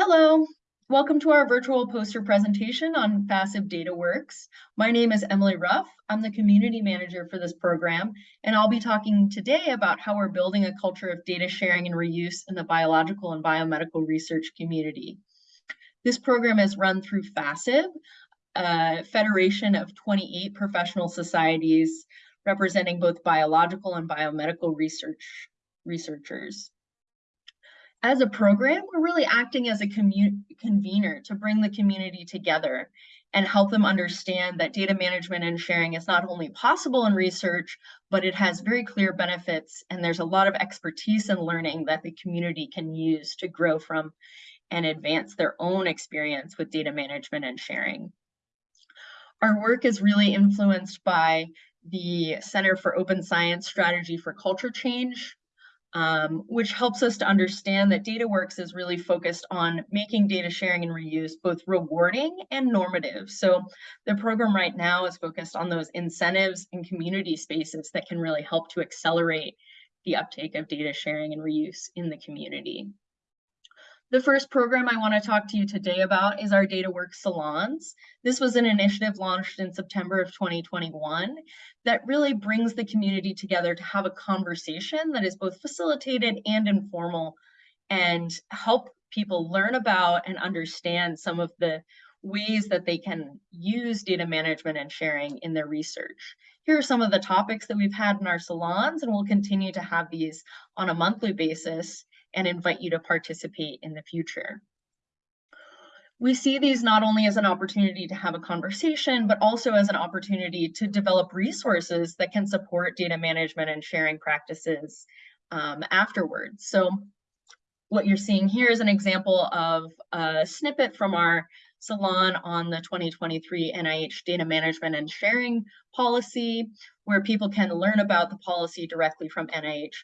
Hello, welcome to our virtual poster presentation on FASEB DataWorks. My name is Emily Ruff. I'm the community manager for this program, and I'll be talking today about how we're building a culture of data sharing and reuse in the biological and biomedical research community. This program is run through FASEB, a federation of 28 professional societies representing both biological and biomedical research researchers as a program, we're really acting as a convener to bring the community together and help them understand that data management and sharing is not only possible in research, but it has very clear benefits and there's a lot of expertise and learning that the community can use to grow from and advance their own experience with data management and sharing. Our work is really influenced by the Center for Open Science Strategy for Culture Change, um, which helps us to understand that DataWorks is really focused on making data sharing and reuse both rewarding and normative. So the program right now is focused on those incentives and community spaces that can really help to accelerate the uptake of data sharing and reuse in the community. The first program I want to talk to you today about is our DataWorks Salons. This was an initiative launched in September of 2021 that really brings the community together to have a conversation that is both facilitated and informal and help people learn about and understand some of the ways that they can use data management and sharing in their research. Here are some of the topics that we've had in our salons, and we'll continue to have these on a monthly basis and invite you to participate in the future. We see these not only as an opportunity to have a conversation, but also as an opportunity to develop resources that can support data management and sharing practices um, afterwards. So what you're seeing here is an example of a snippet from our salon on the 2023 NIH data management and sharing policy, where people can learn about the policy directly from NIH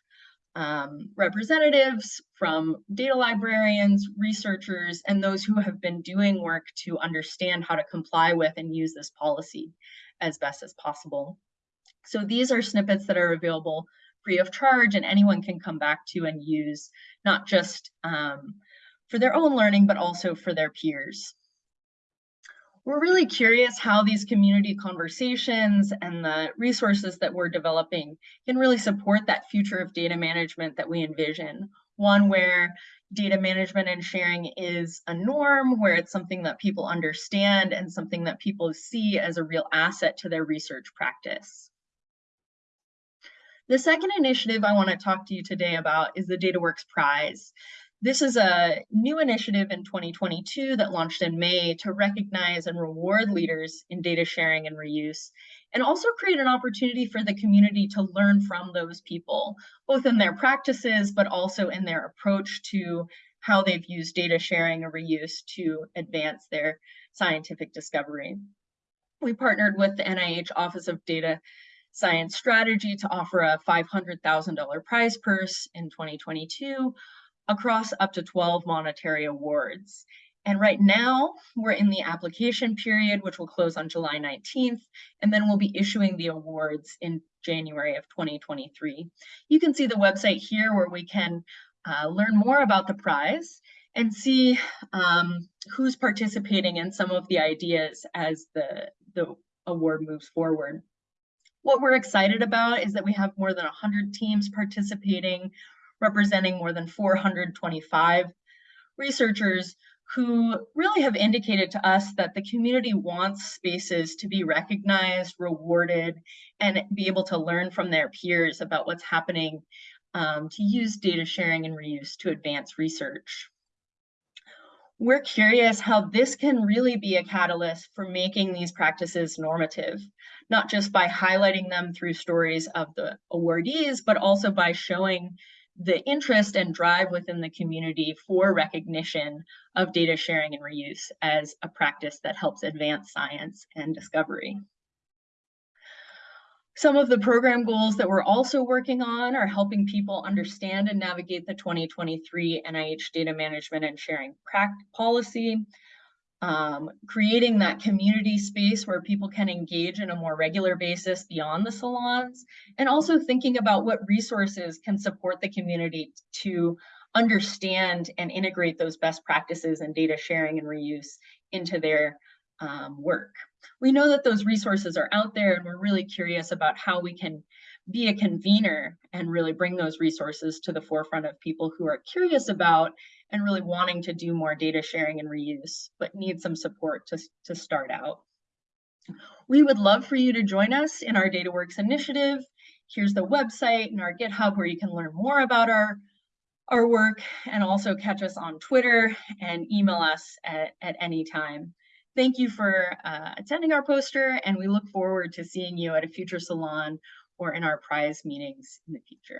um, representatives, from data librarians, researchers, and those who have been doing work to understand how to comply with and use this policy as best as possible. So these are snippets that are available free of charge and anyone can come back to and use, not just um, for their own learning, but also for their peers we're really curious how these community conversations and the resources that we're developing can really support that future of data management that we envision. One where data management and sharing is a norm, where it's something that people understand and something that people see as a real asset to their research practice. The second initiative I want to talk to you today about is the DataWorks Prize. This is a new initiative in 2022 that launched in May to recognize and reward leaders in data sharing and reuse, and also create an opportunity for the community to learn from those people, both in their practices, but also in their approach to how they've used data sharing or reuse to advance their scientific discovery. We partnered with the NIH Office of Data Science Strategy to offer a $500,000 prize purse in 2022 across up to 12 monetary awards. And right now we're in the application period, which will close on July 19th, and then we'll be issuing the awards in January of 2023. You can see the website here where we can uh, learn more about the prize and see um, who's participating in some of the ideas as the, the award moves forward. What we're excited about is that we have more than 100 teams participating representing more than 425 researchers who really have indicated to us that the community wants spaces to be recognized, rewarded, and be able to learn from their peers about what's happening um, to use data sharing and reuse to advance research. We're curious how this can really be a catalyst for making these practices normative, not just by highlighting them through stories of the awardees, but also by showing the interest and drive within the community for recognition of data sharing and reuse as a practice that helps advance science and discovery. Some of the program goals that we're also working on are helping people understand and navigate the 2023 NIH data management and sharing policy, um, creating that community space where people can engage in a more regular basis beyond the salons, and also thinking about what resources can support the community to understand and integrate those best practices and data sharing and reuse into their um, work. We know that those resources are out there and we're really curious about how we can be a convener and really bring those resources to the forefront of people who are curious about and really wanting to do more data sharing and reuse, but need some support to, to start out. We would love for you to join us in our DataWorks initiative. Here's the website and our GitHub where you can learn more about our, our work and also catch us on Twitter and email us at, at any time. Thank you for uh, attending our poster and we look forward to seeing you at a future salon or in our prize meetings in the future.